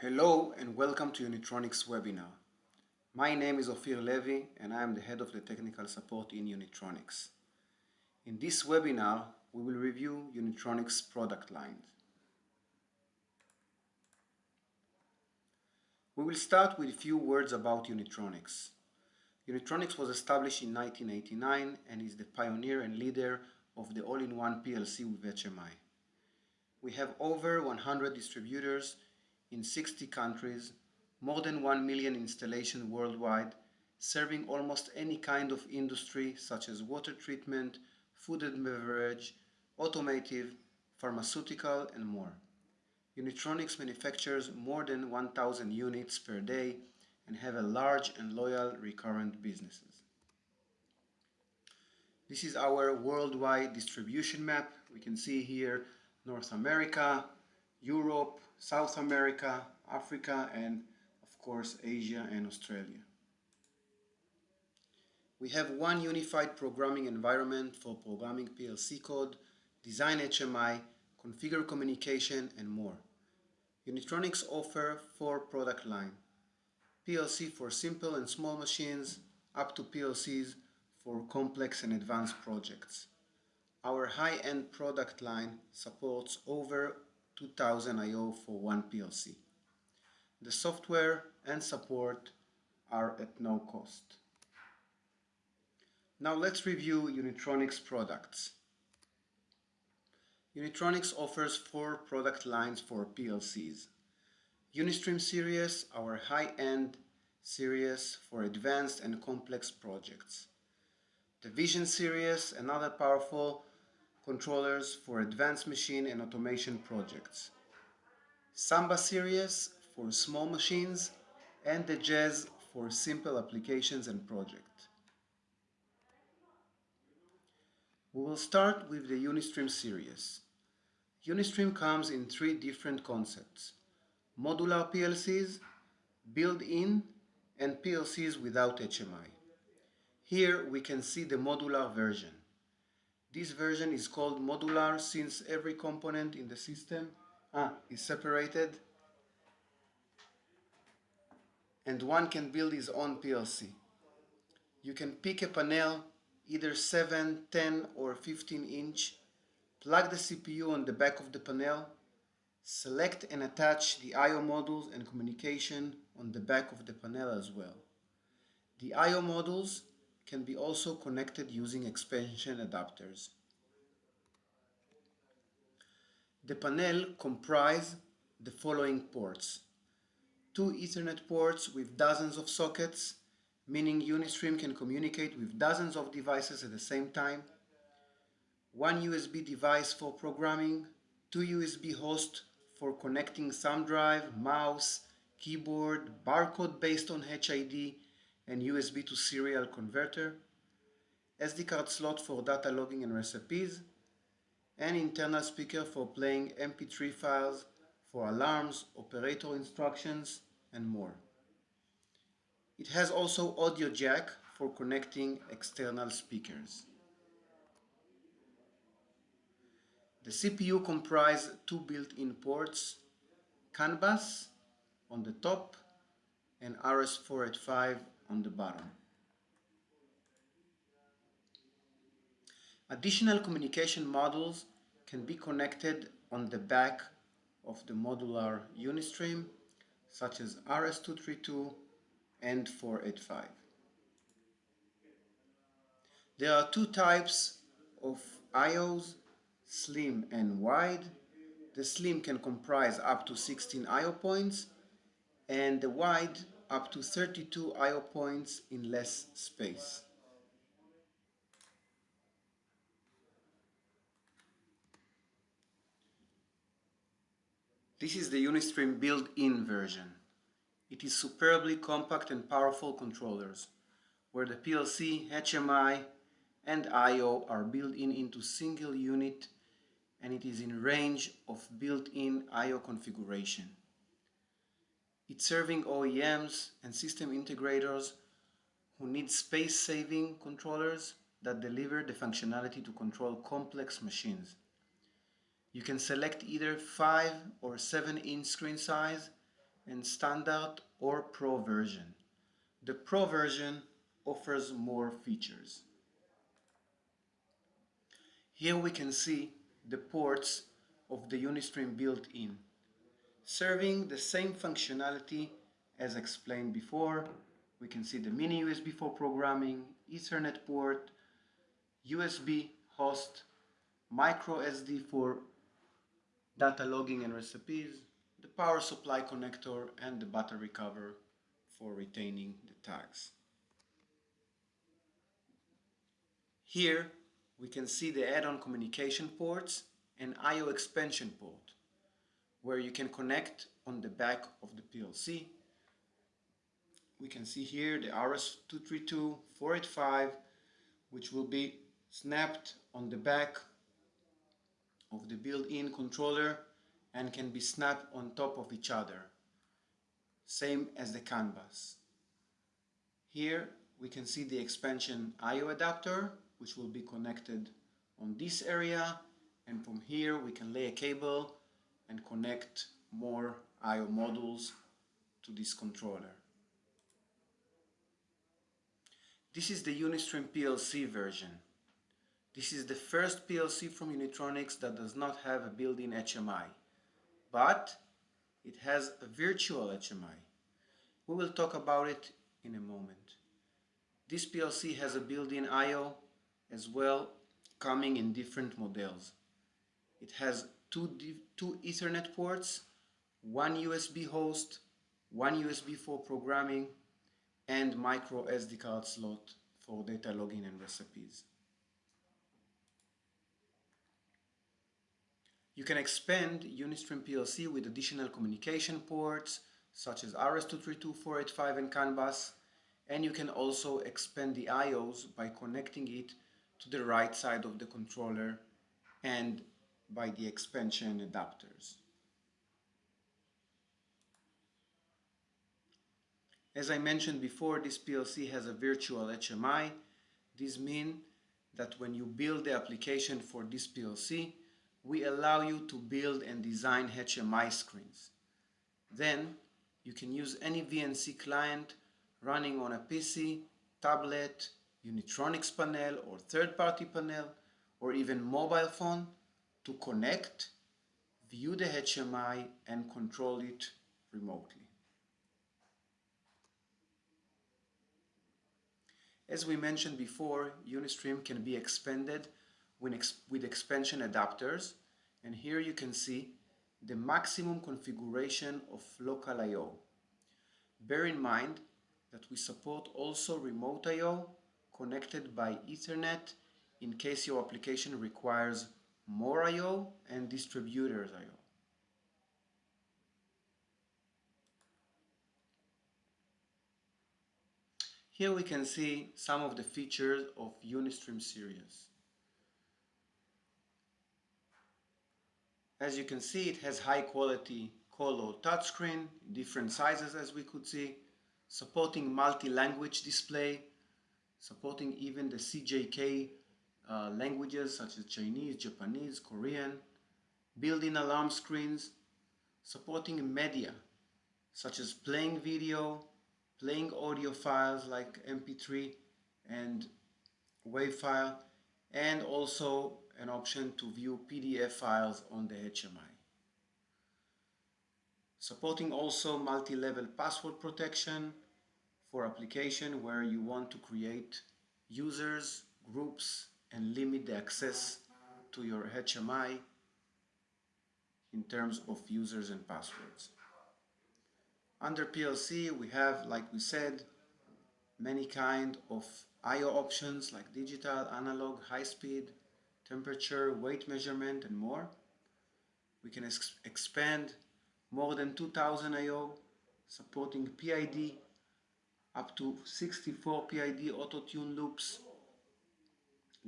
Hello and welcome to Unitronics webinar. My name is Ophir Levy and I am the head of the technical support in Unitronics. In this webinar, we will review Unitronics product lines. We will start with a few words about Unitronics. Unitronics was established in 1989 and is the pioneer and leader of the all-in-one PLC with HMI. We have over 100 distributors in 60 countries, more than 1 million installations worldwide, serving almost any kind of industry such as water treatment, food and beverage, automotive, pharmaceutical and more. Unitronics manufactures more than 1000 units per day and have a large and loyal recurrent businesses. This is our worldwide distribution map. We can see here North America, Europe, South America, Africa, and of course Asia and Australia. We have one unified programming environment for programming PLC code, design HMI, configure communication, and more. Unitronics offer four product line. PLC for simple and small machines, up to PLCs for complex and advanced projects. Our high-end product line supports over 2000 I.O. for one PLC. The software and support are at no cost. Now let's review Unitronics products. Unitronics offers four product lines for PLCs. Unistream series, our high-end series for advanced and complex projects. The Vision series, another powerful controllers for advanced machine and automation projects. Samba series for small machines and the Jazz for simple applications and projects. We will start with the Unistream series. Unistream comes in three different concepts. Modular PLCs, built-in, and PLCs without HMI. Here we can see the modular version. This version is called modular since every component in the system ah, is separated and one can build his own PLC. You can pick a panel, either 7, 10 or 15 inch, plug the CPU on the back of the panel, select and attach the I.O. modules and communication on the back of the panel as well. The I.O. modules can be also connected using expansion adapters. The panel comprise the following ports. Two Ethernet ports with dozens of sockets, meaning Unistream can communicate with dozens of devices at the same time. One USB device for programming, two USB hosts for connecting thumb drive, mouse, keyboard, barcode based on HID, and USB to serial converter, SD card slot for data logging and recipes, and internal speaker for playing MP3 files, for alarms, operator instructions, and more. It has also audio jack for connecting external speakers. The CPU comprises two built-in ports, CAN bus on the top and RS485 on the bottom. Additional communication modules can be connected on the back of the modular Unistream, such as RS232 and 485. There are two types of IOs, slim and wide. The slim can comprise up to 16 IO points and the wide up to 32 IO points in less space. This is the Unistream built-in version. It is superbly compact and powerful controllers, where the PLC, HMI and I.O. are built in into single unit and it is in range of built-in I.O. configuration. It's serving OEMs and system integrators who need space-saving controllers that deliver the functionality to control complex machines. You can select either 5 or 7 inch screen size and Standard or Pro version. The Pro version offers more features. Here we can see the ports of the Unistream built-in, serving the same functionality as explained before. We can see the mini USB for programming, Ethernet port, USB host, micro SD for data logging and recipes, the power supply connector and the battery cover for retaining the tags. Here we can see the add-on communication ports and I.O. expansion port where you can connect on the back of the PLC. We can see here the RS-232-485 which will be snapped on the back of the built-in controller and can be snapped on top of each other same as the CAN bus. Here we can see the expansion I.O. adapter which will be connected on this area and from here we can lay a cable and connect more I.O. modules to this controller. This is the Unistream PLC version. This is the first PLC from Unitronics that does not have a built-in HMI, but it has a virtual HMI. We will talk about it in a moment. This PLC has a built-in I.O. as well coming in different models. It has two, two Ethernet ports, one USB host, one USB for programming, and micro SD card slot for data logging and recipes. You can expand Unistream PLC with additional communication ports such as RS-232, 485 and CAN bus and you can also expand the IOs by connecting it to the right side of the controller and by the expansion adapters. As I mentioned before, this PLC has a virtual HMI. This means that when you build the application for this PLC, we allow you to build and design HMI screens. Then you can use any VNC client running on a PC, tablet, Unitronics panel or third-party panel or even mobile phone to connect, view the HMI and control it remotely. As we mentioned before, Unistream can be expanded with expansion adapters and here you can see the maximum configuration of local I.O. Bear in mind that we support also remote I.O. connected by Ethernet in case your application requires more I.O. and distributors I.O. Here we can see some of the features of Unistream series. As you can see, it has high quality color touchscreen, different sizes as we could see, supporting multi-language display, supporting even the CJK uh, languages such as Chinese, Japanese, Korean, built-in alarm screens, supporting media such as playing video, playing audio files like MP3 and WAV file, and also an option to view PDF files on the HMI. Supporting also multi-level password protection for application where you want to create users, groups, and limit the access to your HMI in terms of users and passwords. Under PLC we have, like we said, many kind of I.O. options like digital, analog, high speed, temperature, weight measurement and more. We can ex expand more than 2000 I.O. supporting PID up to 64 PID auto-tune loops.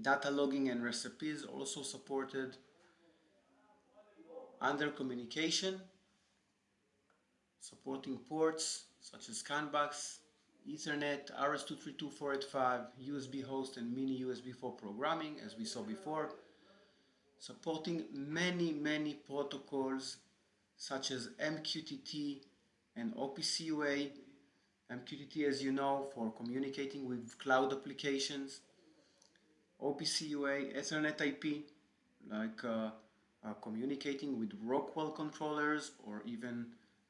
Data logging and recipes also supported. Under communication, supporting ports such as CAN bus, Ethernet, RS-232-485, USB host and mini USB for programming as we saw before, supporting many many protocols such as MQTT and OPC UA, MQTT as you know for communicating with cloud applications, OPC UA, Ethernet IP, like uh, uh, communicating with Rockwell controllers or even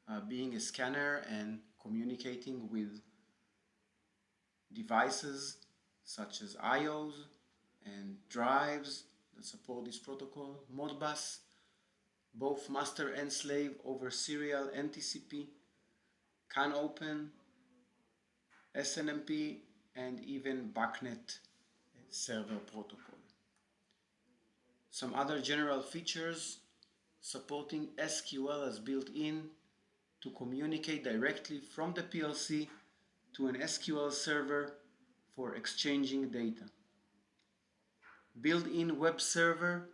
uh, being a scanner and communicating with devices such as IOs and drives that support this protocol, Modbus, both master and slave over serial and TCP, CAN open, SNMP, and even BACnet server protocol. Some other general features supporting SQL as built-in to communicate directly from the PLC to an SQL server for exchanging data. Built-in web server,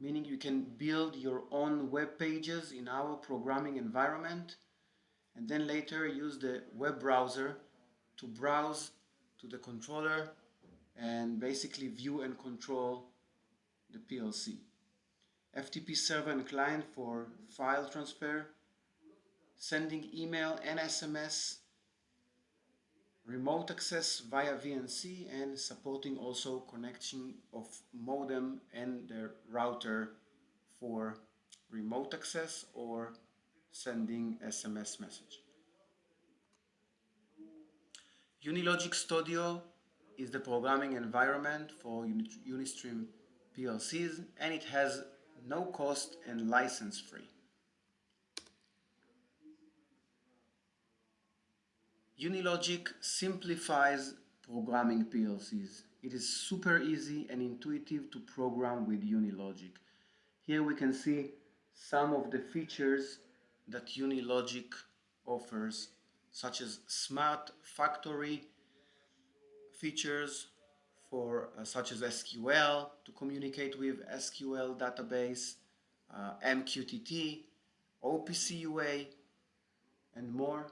meaning you can build your own web pages in our programming environment and then later use the web browser to browse to the controller and basically view and control the PLC. FTP server and client for file transfer, sending email and SMS, remote access via VNC and supporting also connection of modem and the router for remote access or sending SMS message. Unilogic Studio is the programming environment for Unistream PLCs and it has no cost and license free. Unilogic simplifies programming PLCs. It is super easy and intuitive to program with Unilogic. Here we can see some of the features that Unilogic offers such as smart factory features for uh, such as SQL to communicate with SQL database, uh, MQTT, OPC UA, and more.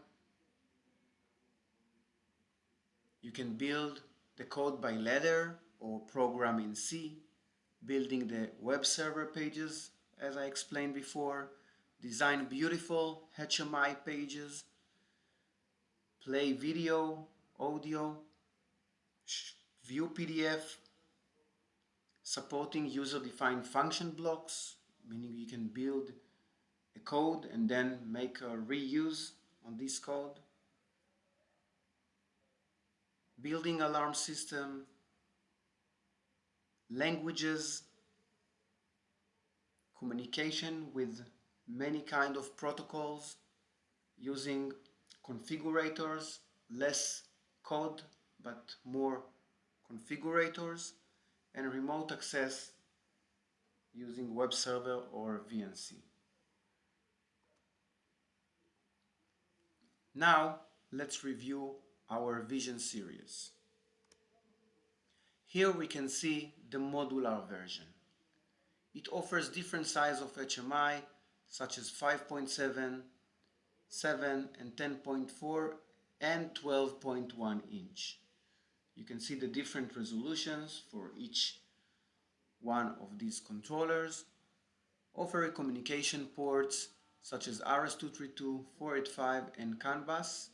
You can build the code by ladder or program in C, building the web server pages as I explained before, design beautiful HMI pages, play video, audio, view PDF, supporting user-defined function blocks, meaning you can build a code and then make a reuse on this code. Building alarm system, languages, communication with many kind of protocols using configurators, less code but more configurators and remote access using web server or VNC. Now let's review our Vision series. Here we can see the modular version. It offers different size of HMI such as 5.7, 7 and 10.4 and 12.1 inch. You can see the different resolutions for each one of these controllers. Offer communication ports such as RS-232, 485 and CAN bus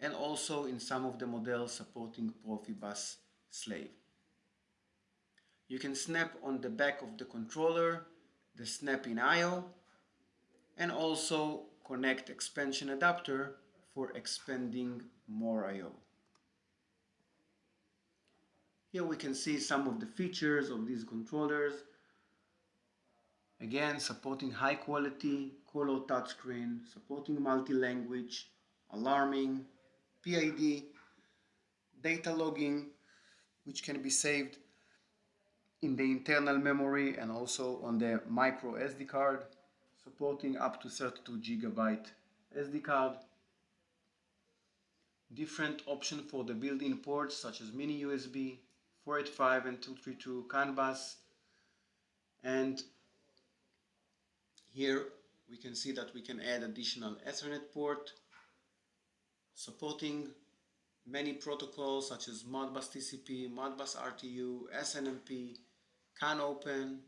and also in some of the models supporting Profibus slave. You can snap on the back of the controller, the snap in IO and also connect expansion adapter for expanding more I.O. Here we can see some of the features of these controllers. Again, supporting high quality color touchscreen, supporting multi-language, alarming, PID, data logging, which can be saved in the internal memory and also on the micro SD card, supporting up to 32 gigabyte SD card, different option for the built-in ports such as mini USB, 485 and 232 CAN bus and here we can see that we can add additional Ethernet port supporting many protocols such as Modbus TCP, Modbus RTU, SNMP, CAN Open,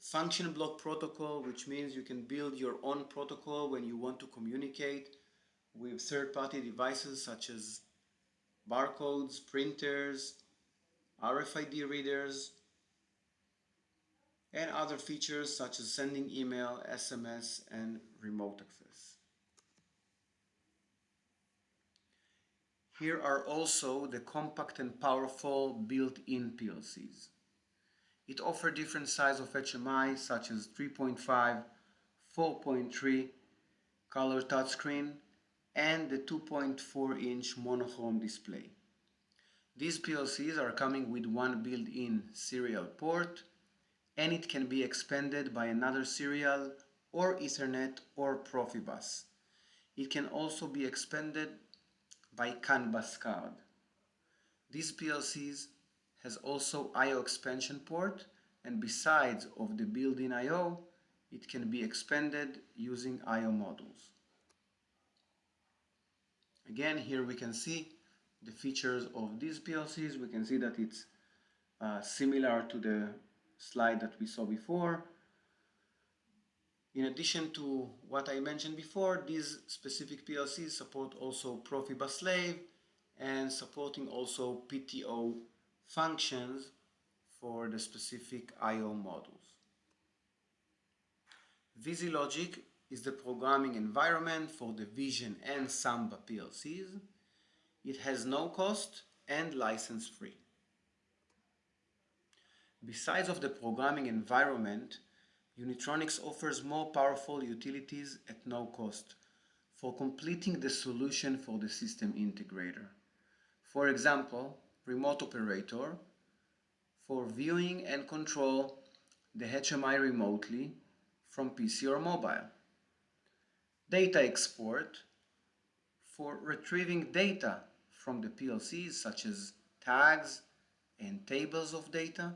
Function block protocol, which means you can build your own protocol when you want to communicate with third-party devices such as barcodes, printers, RFID readers, and other features such as sending email, SMS, and remote access. Here are also the compact and powerful built-in PLCs. It offers different size of HMI such as 3.5, 4.3 color touchscreen and the 2.4 inch monochrome display. These PLCs are coming with one built-in serial port and it can be expanded by another serial or Ethernet or Profibus. It can also be expanded by CAN bus card. These PLCs has also I.O. expansion port and besides of the built-in I.O. it can be expanded using I.O. modules. Again here we can see the features of these PLCs. We can see that it's uh, similar to the slide that we saw before. In addition to what I mentioned before, these specific PLCs support also Profibus slave and supporting also PTO functions for the specific I.O. modules. VisiLogic is the programming environment for the Vision and Samba PLCs. It has no cost and license free. Besides of the programming environment, Unitronics offers more powerful utilities at no cost for completing the solution for the system integrator. For example, remote operator for viewing and control the HMI remotely from PC or mobile. DataXport for retrieving data from the PLCs such as tags and tables of data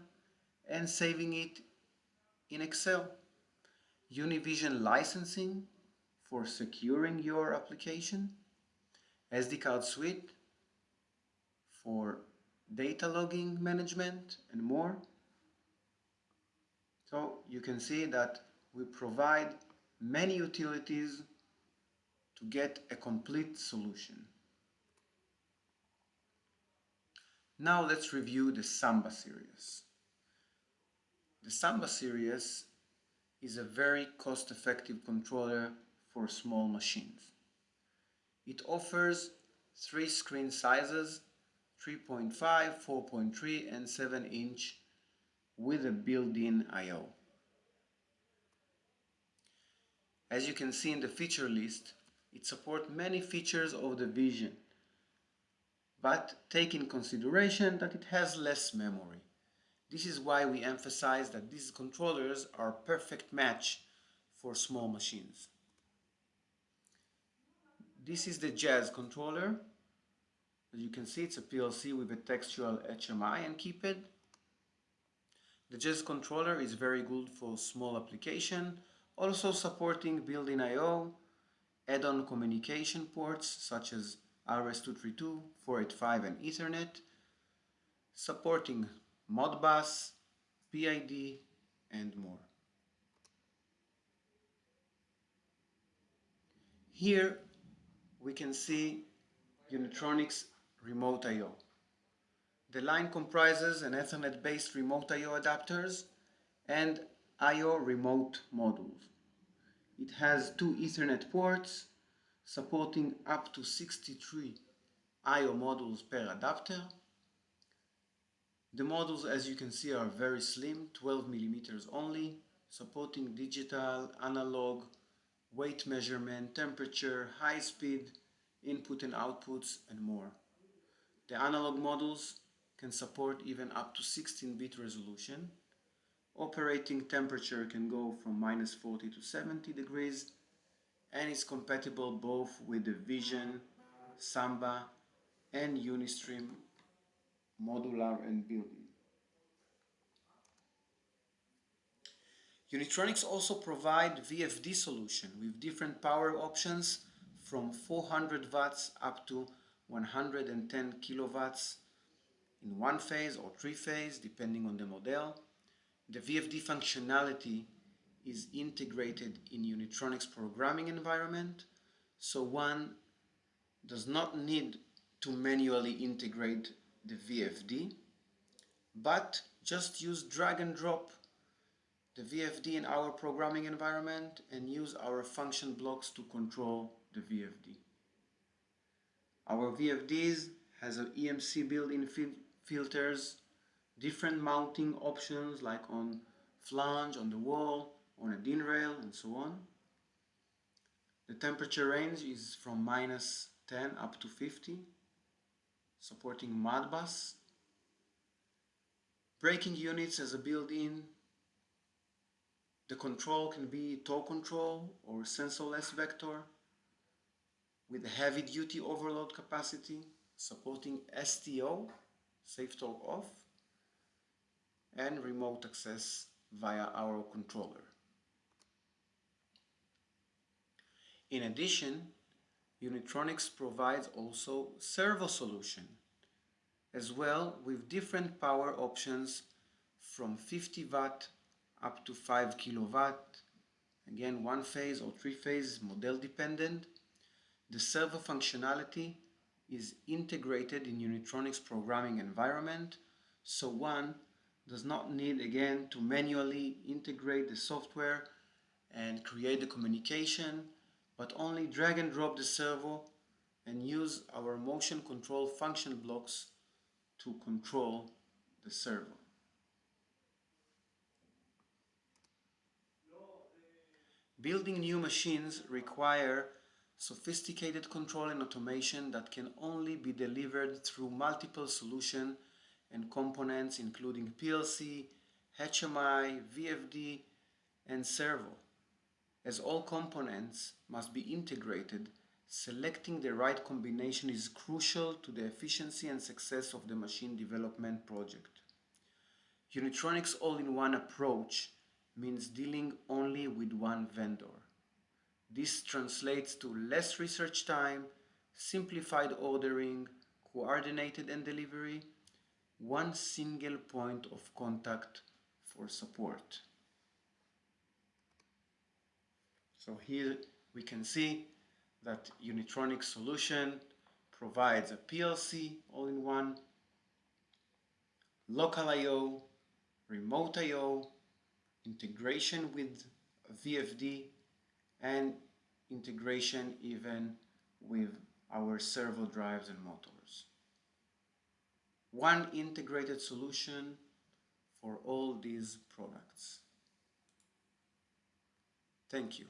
and saving it in Excel. Univision licensing for securing your application. SD card suite for data logging management and more. So you can see that we provide many utilities to get a complete solution. Now let's review the Samba series. The Samba series is a very cost-effective controller for small machines. It offers three screen sizes 3.5, 4.3 and 7 inch with a built-in I.O. As you can see in the feature list, it supports many features of the Vision, but take in consideration that it has less memory. This is why we emphasize that these controllers are perfect match for small machines. This is the Jazz controller as you can see, it's a PLC with a textual HMI and keypad. The Jazz controller is very good for small application, also supporting built-in I.O., add-on communication ports such as RS-232, 485 and Ethernet, supporting Modbus, PID and more. Here we can see Unitronics remote I.O. The line comprises an Ethernet-based remote I.O. adapters and I.O. remote modules. It has two Ethernet ports supporting up to 63 I.O. modules per adapter. The modules, as you can see, are very slim, 12 millimeters only, supporting digital, analog, weight measurement, temperature, high speed, input and outputs, and more. The analog modules can support even up to 16-bit resolution. Operating temperature can go from minus 40 to 70 degrees and is compatible both with the Vision, Samba and Unistream modular and built-in. Unitronics also provide VFD solution with different power options from 400 watts up to 110 kilowatts in one phase or three phase depending on the model. The VFD functionality is integrated in Unitronics programming environment, so one does not need to manually integrate the VFD, but just use drag and drop the VFD in our programming environment and use our function blocks to control the VFD. Our VFDs has an EMC built-in fil filters, different mounting options like on flange, on the wall, on a DIN rail and so on. The temperature range is from minus 10 up to 50, supporting Modbus. Braking units as a built-in. The control can be torque control or sensorless vector with heavy-duty overload capacity, supporting STO, safe torque off, and remote access via our controller. In addition, Unitronics provides also servo solution as well with different power options from 50 watt up to 5 kilowatt again one phase or three phase model dependent the servo functionality is integrated in Unitronics programming environment so one does not need again to manually integrate the software and create the communication but only drag and drop the servo and use our motion control function blocks to control the servo. Building new machines require sophisticated control and automation that can only be delivered through multiple solutions and components including PLC, HMI, VFD, and servo. As all components must be integrated, selecting the right combination is crucial to the efficiency and success of the machine development project. Unitronics all-in-one approach means dealing only with one vendor. This translates to less research time, simplified ordering, coordinated and delivery, one single point of contact for support. So here we can see that Unitronic solution provides a PLC all-in-one, local I.O., remote I.O., integration with VFD, and integration even with our servo drives and motors. One integrated solution for all these products. Thank you.